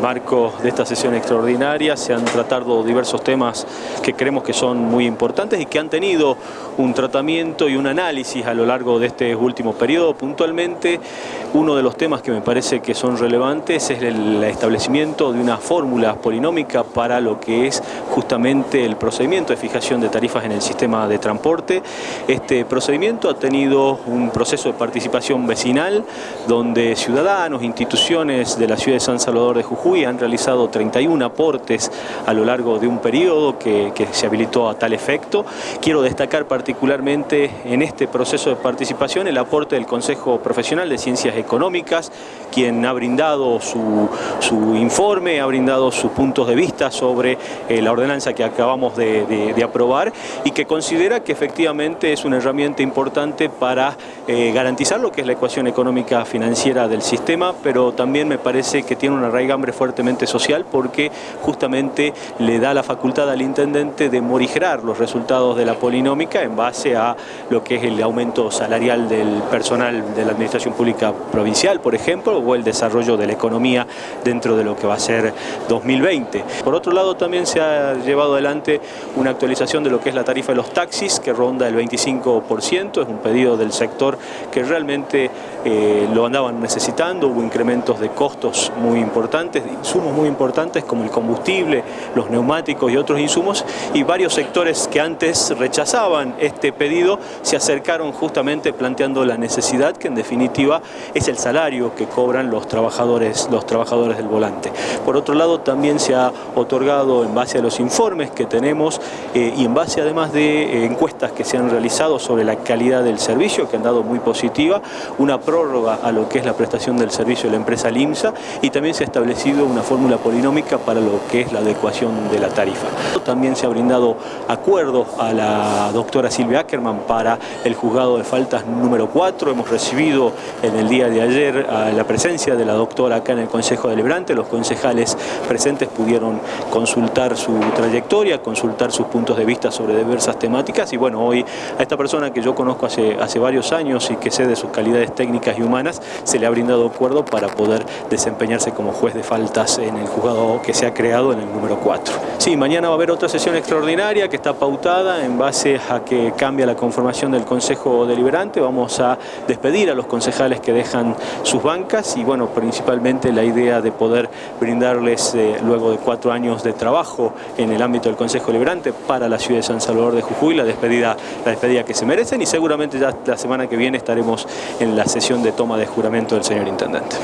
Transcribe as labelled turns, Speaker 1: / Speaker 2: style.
Speaker 1: marco de esta sesión extraordinaria se han tratado diversos temas que creemos que son muy importantes y que han tenido un tratamiento y un análisis a lo largo de este último periodo. Puntualmente, uno de los temas que me parece que son relevantes es el establecimiento de una fórmula polinómica para lo que es justamente el procedimiento de fijación de tarifas en el sistema de transporte. Este procedimiento ha tenido un proceso de participación vecinal donde ciudadanos, instituciones de la ciudad de San Salvador de Jujuy han realizado 31 aportes a lo largo de un periodo que, se habilitó a tal efecto. Quiero destacar particularmente en este proceso de participación el aporte del Consejo Profesional de Ciencias Económicas, quien ha brindado su, su informe, ha brindado sus puntos de vista sobre eh, la ordenanza que acabamos de, aprobar y que considera que efectivamente es una herramienta importante para eh, garantizar lo que es la ecuación económica financiera del sistema, pero también me parece que tiene una raigambre fuertemente social porque justamente le da la facultad al intendente de morigerar los resultados de la polinómica en base a lo que es el aumento salarial del personal de la administración pública provincial, por ejemplo, o el desarrollo de la economía dentro de lo que va a ser 2020. Por otro lado, también se ha llevado adelante una actualización de lo que es la tarifa de los taxis, que ronda el 25%, es un pedido del sector que realmente eh, lo andaban necesitando, hubo incrementos de costos muy importantes, insumos muy importantes como el combustible, los neumáticos y otros insumos, y varios sectores que antes rechazaban este pedido se acercaron justamente planteando la necesidad que en definitiva es el salario que cobran los trabajadores, los trabajadores del volante. Por otro lado también se ha otorgado en base a los informes que tenemos eh, y en base además de eh, encuestas que se han realizado sobre la calidad del servicio que han dado muy positiva, una prórroga a lo que es la prestación del servicio de la empresa LIMSA y también se ha establecido una fórmula polinómica para lo que es la adecuación de la tarifa. También se ha brindado acuerdo a la doctora Silvia Ackerman para el juzgado de faltas número 4. Hemos recibido en el día de ayer la presencia de la doctora acá en el Consejo Deliberante. Los concejales presentes pudieron consultar su trayectoria, consultar sus puntos de vista sobre diversas temáticas y bueno, hoy a esta persona que yo conozco hace, hace varios años y que sé de sus calidades técnicas y humanas, se le ha brindado acuerdo para poder desempeñarse como juez de en el juzgado que se ha creado en el número 4. Sí, mañana va a haber otra sesión extraordinaria que está pautada en base a que cambia la conformación del Consejo Deliberante. Vamos a despedir a los concejales que dejan sus bancas y bueno, principalmente la idea de poder brindarles eh, luego de cuatro años de trabajo en el ámbito del Consejo Deliberante para la ciudad de San Salvador de Jujuy, la despedida, la despedida que se merecen y seguramente ya la semana que viene estaremos en la sesión de toma de juramento del señor Intendente.